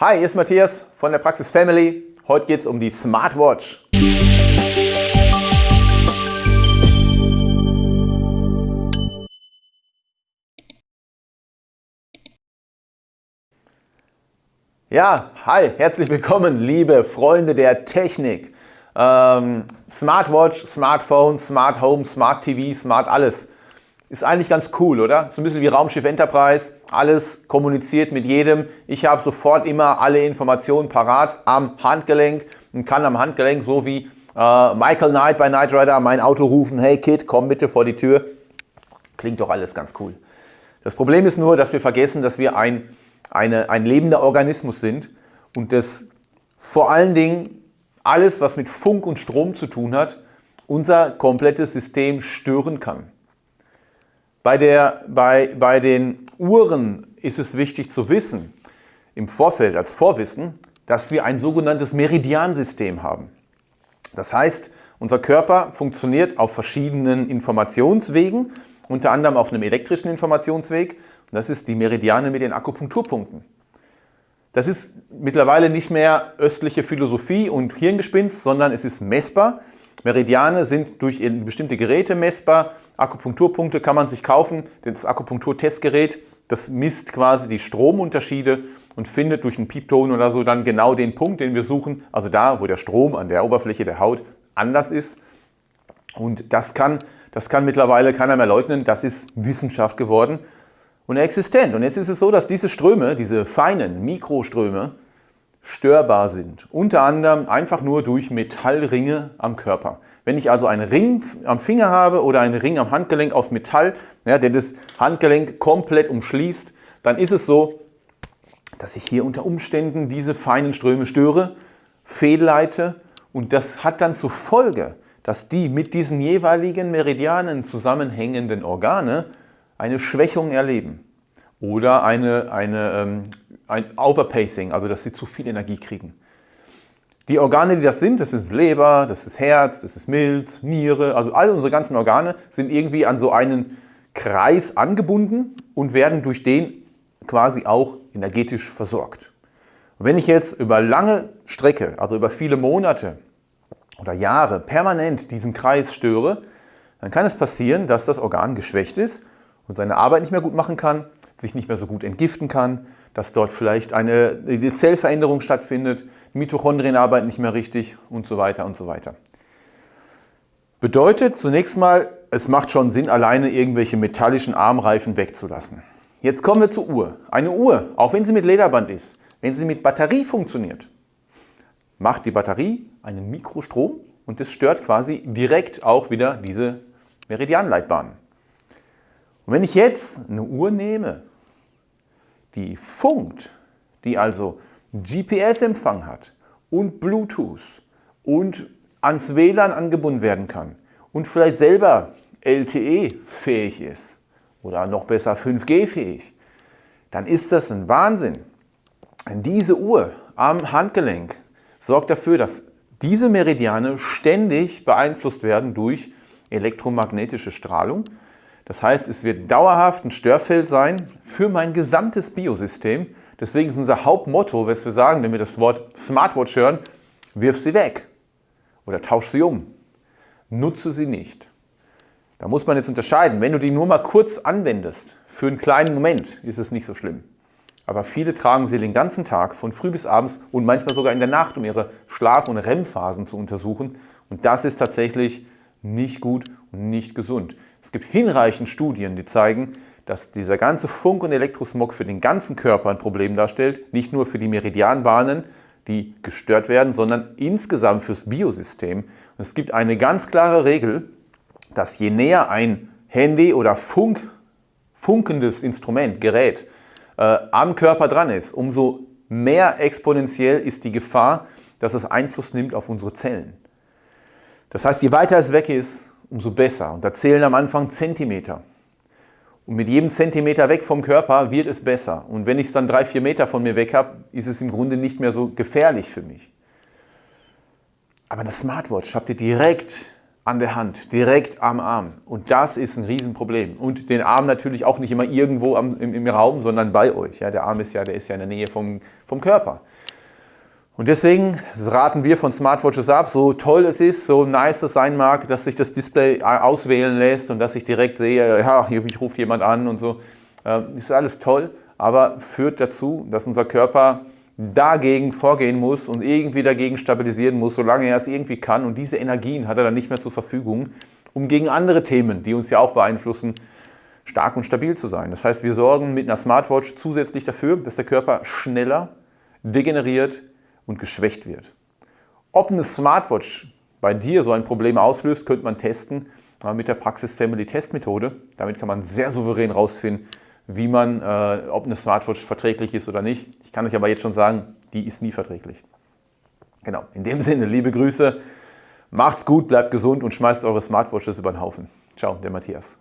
Hi, hier ist Matthias von der Praxis Family. Heute geht es um die Smartwatch. Ja, hi, herzlich willkommen, liebe Freunde der Technik. Ähm, Smartwatch, Smartphone, Smart Home, Smart TV, Smart alles. Ist eigentlich ganz cool, oder? So ein bisschen wie Raumschiff Enterprise. Alles kommuniziert mit jedem. Ich habe sofort immer alle Informationen parat am Handgelenk und kann am Handgelenk, so wie äh, Michael Knight bei Knight Rider, mein Auto rufen, hey Kid, komm bitte vor die Tür. Klingt doch alles ganz cool. Das Problem ist nur, dass wir vergessen, dass wir ein, eine, ein lebender Organismus sind und dass vor allen Dingen alles, was mit Funk und Strom zu tun hat, unser komplettes System stören kann. Bei, der, bei, bei den Uhren ist es wichtig zu wissen, im Vorfeld als Vorwissen, dass wir ein sogenanntes Meridiansystem haben. Das heißt, unser Körper funktioniert auf verschiedenen Informationswegen, unter anderem auf einem elektrischen Informationsweg. Das ist die Meridiane mit den Akupunkturpunkten. Das ist mittlerweile nicht mehr östliche Philosophie und Hirngespinst, sondern es ist messbar. Meridiane sind durch bestimmte Geräte messbar. Akupunkturpunkte kann man sich kaufen. Das Akupunkturtestgerät, das misst quasi die Stromunterschiede und findet durch einen Piepton oder so dann genau den Punkt, den wir suchen. Also da, wo der Strom an der Oberfläche der Haut anders ist. Und das kann, das kann mittlerweile keiner mehr leugnen. Das ist Wissenschaft geworden und existent. Und jetzt ist es so, dass diese Ströme, diese feinen Mikroströme, störbar sind. Unter anderem einfach nur durch Metallringe am Körper. Wenn ich also einen Ring am Finger habe oder einen Ring am Handgelenk aus Metall, ja, der das Handgelenk komplett umschließt, dann ist es so, dass ich hier unter Umständen diese feinen Ströme störe, fehlleite und das hat dann zur Folge, dass die mit diesen jeweiligen Meridianen zusammenhängenden Organe eine Schwächung erleben oder eine, eine ähm, ein Overpacing, also dass sie zu viel Energie kriegen. Die Organe, die das sind, das ist Leber, das ist Herz, das ist Milz, Niere, also all unsere ganzen Organe sind irgendwie an so einen Kreis angebunden und werden durch den quasi auch energetisch versorgt. Und wenn ich jetzt über lange Strecke, also über viele Monate oder Jahre permanent diesen Kreis störe, dann kann es passieren, dass das Organ geschwächt ist und seine Arbeit nicht mehr gut machen kann, sich nicht mehr so gut entgiften kann, dass dort vielleicht eine, Zellveränderung stattfindet, Mitochondrien arbeiten nicht mehr richtig und so weiter und so weiter. Bedeutet zunächst mal, es macht schon Sinn, alleine irgendwelche metallischen Armreifen wegzulassen. Jetzt kommen wir zur Uhr. Eine Uhr, auch wenn sie mit Lederband ist, wenn sie mit Batterie funktioniert, macht die Batterie einen Mikrostrom und das stört quasi direkt auch wieder diese Meridianleitbahnen. Und wenn ich jetzt eine Uhr nehme die funkt, die also GPS-Empfang hat und Bluetooth und ans WLAN angebunden werden kann und vielleicht selber LTE-fähig ist oder noch besser 5G-fähig, dann ist das ein Wahnsinn. Diese Uhr am Handgelenk sorgt dafür, dass diese Meridiane ständig beeinflusst werden durch elektromagnetische Strahlung das heißt, es wird dauerhaft ein Störfeld sein für mein gesamtes Biosystem. Deswegen ist unser Hauptmotto, was wir sagen, wenn wir das Wort Smartwatch hören, wirf sie weg oder tausch sie um. Nutze sie nicht. Da muss man jetzt unterscheiden. Wenn du die nur mal kurz anwendest, für einen kleinen Moment, ist es nicht so schlimm. Aber viele tragen sie den ganzen Tag, von früh bis abends und manchmal sogar in der Nacht, um ihre Schlaf- und REM-Phasen zu untersuchen. Und das ist tatsächlich nicht gut und nicht gesund. Es gibt hinreichend Studien, die zeigen, dass dieser ganze Funk- und Elektrosmog für den ganzen Körper ein Problem darstellt, nicht nur für die Meridianbahnen, die gestört werden, sondern insgesamt fürs Biosystem. Und es gibt eine ganz klare Regel, dass je näher ein Handy oder Funk, funkendes Instrument, Gerät äh, am Körper dran ist, umso mehr exponentiell ist die Gefahr, dass es Einfluss nimmt auf unsere Zellen. Das heißt, je weiter es weg ist, umso besser. Und da zählen am Anfang Zentimeter. Und mit jedem Zentimeter weg vom Körper wird es besser. Und wenn ich es dann drei, vier Meter von mir weg habe, ist es im Grunde nicht mehr so gefährlich für mich. Aber eine Smartwatch habt ihr direkt an der Hand, direkt am Arm. Und das ist ein Riesenproblem. Und den Arm natürlich auch nicht immer irgendwo am, im, im, Raum, sondern bei euch. Ja, der Arm ist ja, der ist ja in der Nähe vom, vom Körper. Und deswegen raten wir von Smartwatches ab, so toll es ist, so nice es sein mag, dass sich das Display auswählen lässt und dass ich direkt sehe, ja, hier ruft jemand an und so. Ähm, ist alles toll, aber führt dazu, dass unser Körper dagegen vorgehen muss und irgendwie dagegen stabilisieren muss, solange er es irgendwie kann. Und diese Energien hat er dann nicht mehr zur Verfügung, um gegen andere Themen, die uns ja auch beeinflussen, stark und stabil zu sein. Das heißt, wir sorgen mit einer Smartwatch zusätzlich dafür, dass der Körper schneller degeneriert und geschwächt wird. Ob eine Smartwatch bei dir so ein Problem auslöst, könnte man testen mit der Praxis Family Test Methode. Damit kann man sehr souverän herausfinden, wie man, äh, ob eine Smartwatch verträglich ist oder nicht. Ich kann euch aber jetzt schon sagen, die ist nie verträglich. Genau, in dem Sinne, liebe Grüße, macht's gut, bleibt gesund und schmeißt eure Smartwatches über den Haufen. Ciao, der Matthias.